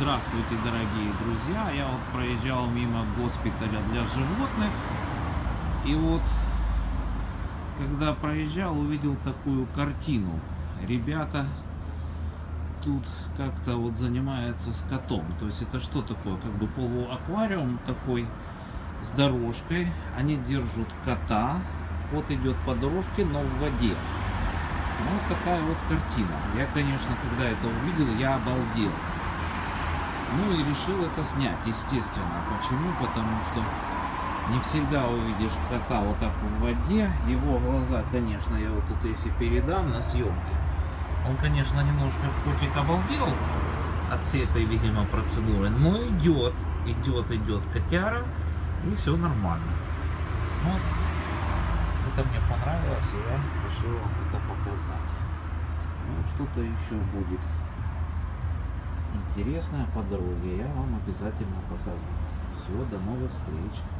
Здравствуйте, дорогие друзья! Я вот проезжал мимо госпиталя для животных. И вот, когда проезжал, увидел такую картину. Ребята тут как-то вот занимаются с котом. То есть это что такое? Как бы полуаквариум такой с дорожкой. Они держат кота. Кот идет по дорожке, но в воде. Ну, вот такая вот картина. Я, конечно, когда это увидел, я обалдел. Ну и решил это снять, естественно. Почему? Потому что не всегда увидишь кота вот так в воде. Его глаза, конечно, я вот тут если передам на съемке. Он, конечно, немножко котик обалдел от всей этой, видимо, процедуры. Но идет, идет, идет котяра. И все нормально. Вот. Это мне понравилось, и я решил вам это показать. Ну, что-то еще будет интересное по я вам обязательно покажу. Всего, до новых встреч.